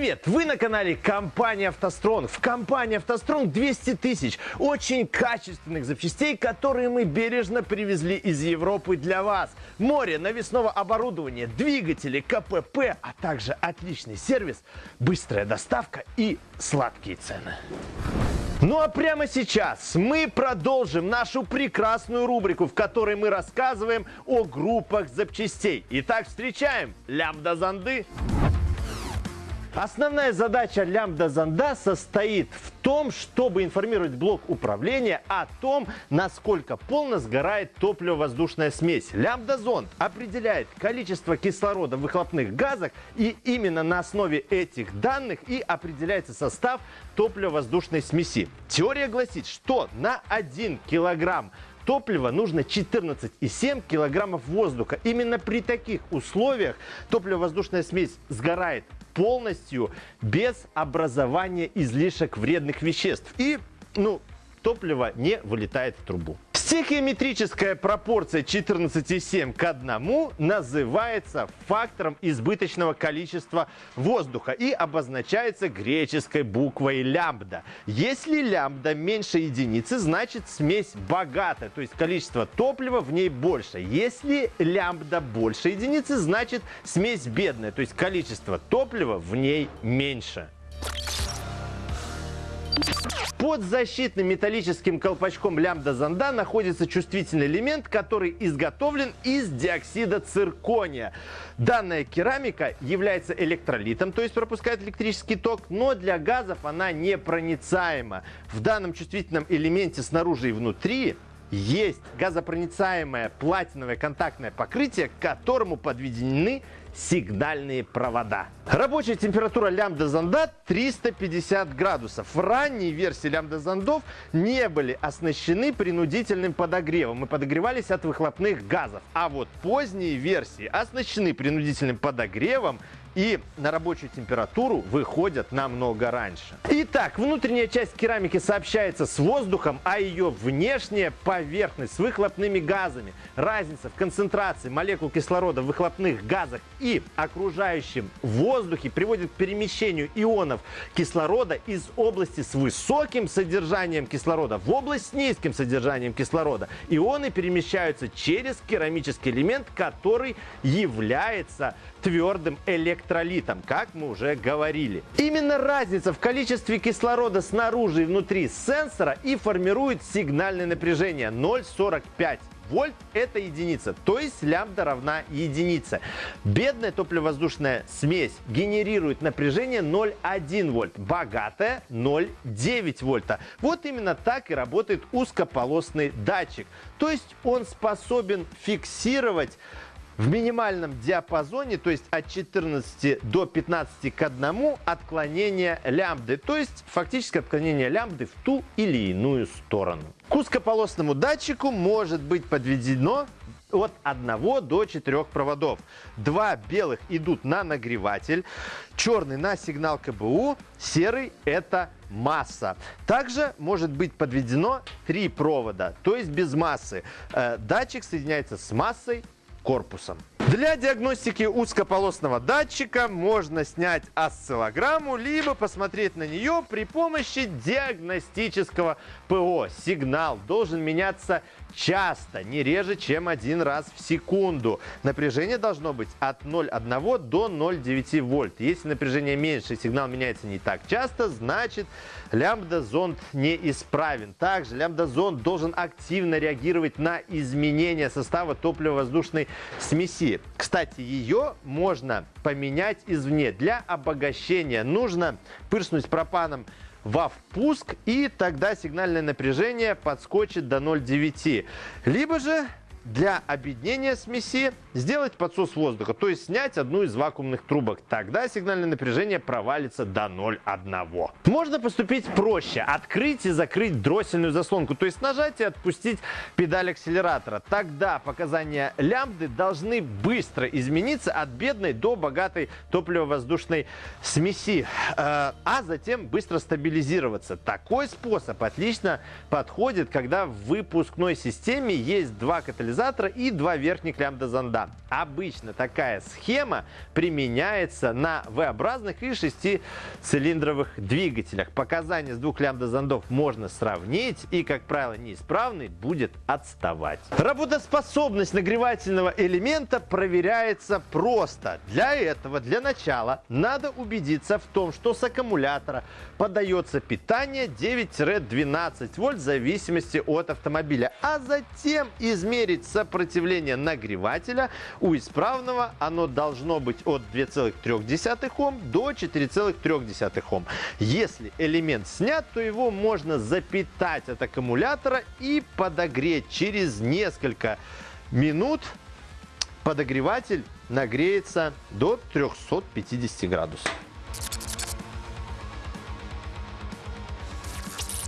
Привет! Вы на канале компании «АвтоСтронг». В компании «АвтоСтронг» 200 тысяч очень качественных запчастей, которые мы бережно привезли из Европы для вас. Море навесного оборудования, двигатели, КПП, а также отличный сервис, быстрая доставка и сладкие цены. Ну а прямо сейчас мы продолжим нашу прекрасную рубрику, в которой мы рассказываем о группах запчастей. Итак, встречаем лямбда-занды. Основная задача лямбда-зонда состоит в том, чтобы информировать блок управления о том, насколько полно сгорает топливо-воздушная смесь. Лямбда-зонд определяет количество кислорода в выхлопных газах, и именно на основе этих данных и определяется состав топливо-воздушной смеси. Теория гласит, что на 1 килограмм топлива нужно 14,7 килограммов воздуха. Именно при таких условиях топливо-воздушная смесь сгорает полностью без образования излишек вредных веществ. И, ну, топливо не вылетает в трубу. Стихиометрическая пропорция 14,7 к 1 называется фактором избыточного количества воздуха и обозначается греческой буквой лямбда. Если лямбда меньше единицы, значит смесь богатая, то есть количество топлива в ней больше. Если лямбда больше единицы, значит смесь бедная, то есть количество топлива в ней меньше. Под защитным металлическим колпачком лямбда-зонда находится чувствительный элемент, который изготовлен из диоксида циркония. Данная керамика является электролитом, то есть пропускает электрический ток, но для газов она непроницаема. В данном чувствительном элементе снаружи и внутри есть газопроницаемое платиновое контактное покрытие, к которому подведены сигнальные провода. Рабочая температура лямбда-зонда 350 градусов. В ранней версии лямбда-зондов не были оснащены принудительным подогревом и подогревались от выхлопных газов. А вот поздние версии оснащены принудительным подогревом и на рабочую температуру выходят намного раньше. Итак, внутренняя часть керамики сообщается с воздухом, а ее внешняя поверхность с выхлопными газами. Разница в концентрации молекул кислорода в выхлопных газах и окружающем воздухе приводит к перемещению ионов кислорода из области с высоким содержанием кислорода в область с низким содержанием кислорода. Ионы перемещаются через керамический элемент, который является твердым электролитом, как мы уже говорили. Именно разница в количестве кислорода снаружи и внутри сенсора и формирует сигнальное напряжение 0,45 вольт это единица, то есть лямбда равна единице. Бедная топливо-воздушная смесь генерирует напряжение 0,1 вольт, богатая 0,9 вольта. Вот именно так и работает узкополосный датчик. То есть он способен фиксировать в минимальном диапазоне, то есть от 14 до 15 к 1 отклонение лямбды, то есть фактически отклонение лямбды в ту или иную сторону. К узкополосному датчику может быть подведено от 1 до 4 проводов. Два белых идут на нагреватель, черный на сигнал КБУ, серый это масса. Также может быть подведено три провода, то есть без массы. Э, датчик соединяется с массой корпусом. Для диагностики узкополосного датчика можно снять осциллограмму, либо посмотреть на нее при помощи диагностического ПО. Сигнал должен меняться часто, не реже, чем один раз в секунду. Напряжение должно быть от 0,1 до 0,9 вольт. Если напряжение меньше, сигнал меняется не так часто, значит лямбда-зонд неисправен. Также лямбда-зонд должен активно реагировать на изменения состава топливо-воздушной смеси. Кстати, ее можно поменять извне. Для обогащения нужно пырснуть пропаном во впуск, и тогда сигнальное напряжение подскочит до 0,9. Либо же для объединения смеси сделать подсос воздуха, то есть снять одну из вакуумных трубок. Тогда сигнальное напряжение провалится до 0,1. Можно поступить проще. Открыть и закрыть дроссельную заслонку, то есть нажать и отпустить педаль акселератора. Тогда показания лямбды должны быстро измениться от бедной до богатой топливо-воздушной смеси, э, а затем быстро стабилизироваться. Такой способ отлично подходит, когда в выпускной системе есть два катализатора сигнализатора и два верхних лямбда-зонда. Обычно такая схема применяется на V-образных и шестицилиндровых двигателях. Показания с двух лямбда-зондов можно сравнить и, как правило, неисправный будет отставать. Работоспособность нагревательного элемента проверяется просто. Для этого, для начала, надо убедиться в том, что с аккумулятора подается питание 9-12 вольт в зависимости от автомобиля, а затем измерить сопротивление нагревателя. У исправного оно должно быть от 2,3 Ом до 4,3 Ом. Если элемент снят, то его можно запитать от аккумулятора и подогреть через несколько минут. Подогреватель нагреется до 350 градусов.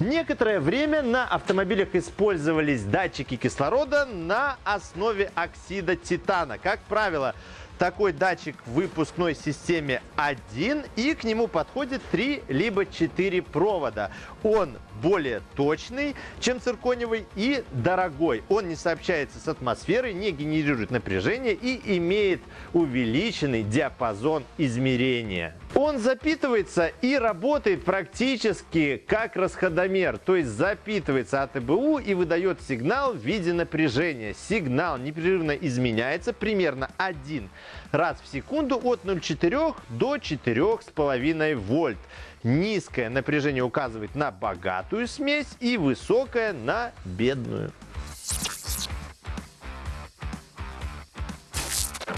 Некоторое время на автомобилях использовались датчики кислорода на основе оксида титана. Как правило, такой датчик в выпускной системе один, и к нему подходит 3 либо 4 провода. Он более точный, чем цирконевый и дорогой. Он не сообщается с атмосферой, не генерирует напряжение и имеет увеличенный диапазон измерения. Он запитывается и работает практически как расходомер, то есть запитывается от ЭБУ и выдает сигнал в виде напряжения. Сигнал непрерывно изменяется примерно один раз в секунду от 0,4 до 4,5 вольт. Низкое напряжение указывает на богатую смесь и высокое на бедную.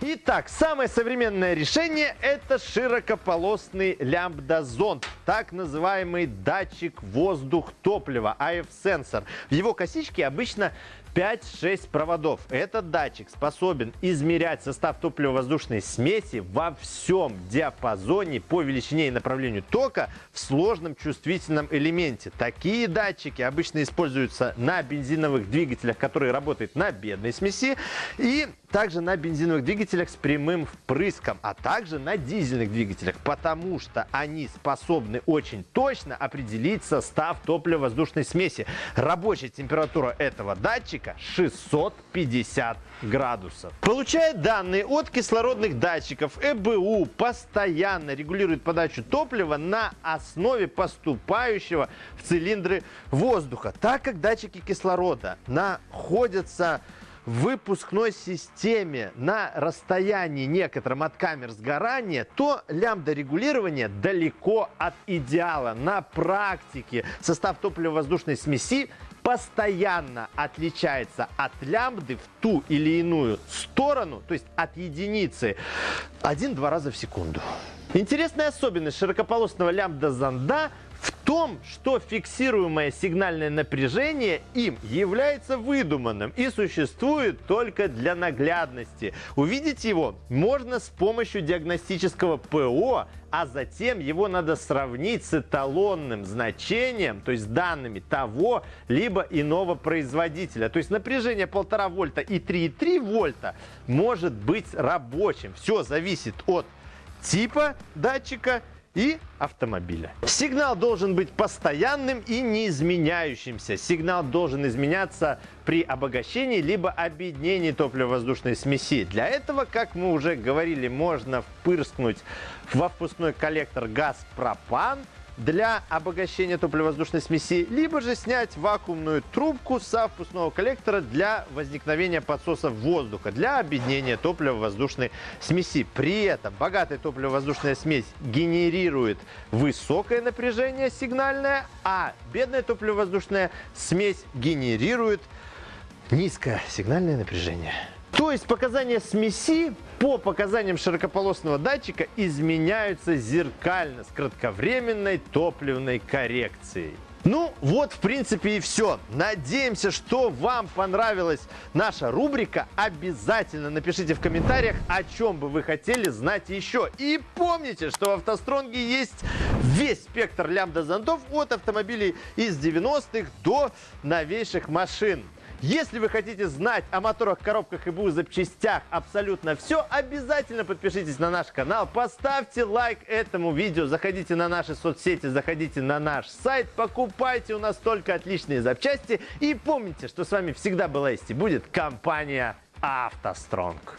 Итак, самое современное решение – это широкополосный лямбда-зонд, так называемый датчик воздух-топлива, AF-сенсор. В его косичке обычно 5-6 проводов. Этот датчик способен измерять состав топливо-воздушной смеси во всем диапазоне по величине и направлению тока в сложном чувствительном элементе. Такие датчики обычно используются на бензиновых двигателях, которые работают на бедной смеси, и также на бензиновых двигателях с прямым впрыском, а также на дизельных двигателях, потому что они способны очень точно определить состав топливо-воздушной смеси. Рабочая температура этого датчика 650 градусов. Получая данные от кислородных датчиков, ЭБУ постоянно регулирует подачу топлива на основе поступающего в цилиндры воздуха. Так как датчики кислорода находятся в выпускной системе на расстоянии некотором от камер сгорания, то лямбда регулирования далеко от идеала. На практике состав топливо-воздушной смеси постоянно отличается от лямбды в ту или иную сторону, то есть от единицы, один-два раза в секунду. Интересная особенность широкополосного лямбда-зонда том, что фиксируемое сигнальное напряжение им является выдуманным и существует только для наглядности. Увидеть его можно с помощью диагностического ПО, а затем его надо сравнить с эталонным значением, то есть данными того либо иного производителя. То есть напряжение 1,5 вольта и 3,3 вольта может быть рабочим. Все зависит от типа датчика и автомобиля. Сигнал должен быть постоянным и неизменяющимся. Сигнал должен изменяться при обогащении либо объединении топливо-воздушной смеси. Для этого, как мы уже говорили, можно впырскнуть во впускной коллектор газ пропан – для обогащения топливо-воздушной смеси, либо же снять вакуумную трубку со впускного коллектора для возникновения подсоса воздуха, для объединения топливо-воздушной смеси. При этом богатая топливо-воздушная смесь генерирует высокое напряжение сигнальное, а бедная топливо-воздушная смесь генерирует низкое сигнальное напряжение. То есть показания смеси по показаниям широкополосного датчика изменяются зеркально с кратковременной топливной коррекцией. Ну, вот, в принципе, и все. Надеемся, что вам понравилась наша рубрика. Обязательно напишите в комментариях, о чем бы вы хотели знать еще. И помните, что в автостронге есть весь спектр лямбда-зондов от автомобилей из 90-х до новейших машин. Если вы хотите знать о моторах, коробках и БУ запчастях абсолютно все, обязательно подпишитесь на наш канал, поставьте лайк этому видео, заходите на наши соцсети, заходите на наш сайт, покупайте у нас только отличные запчасти и помните, что с вами всегда была есть и будет компания «АвтоСтронг».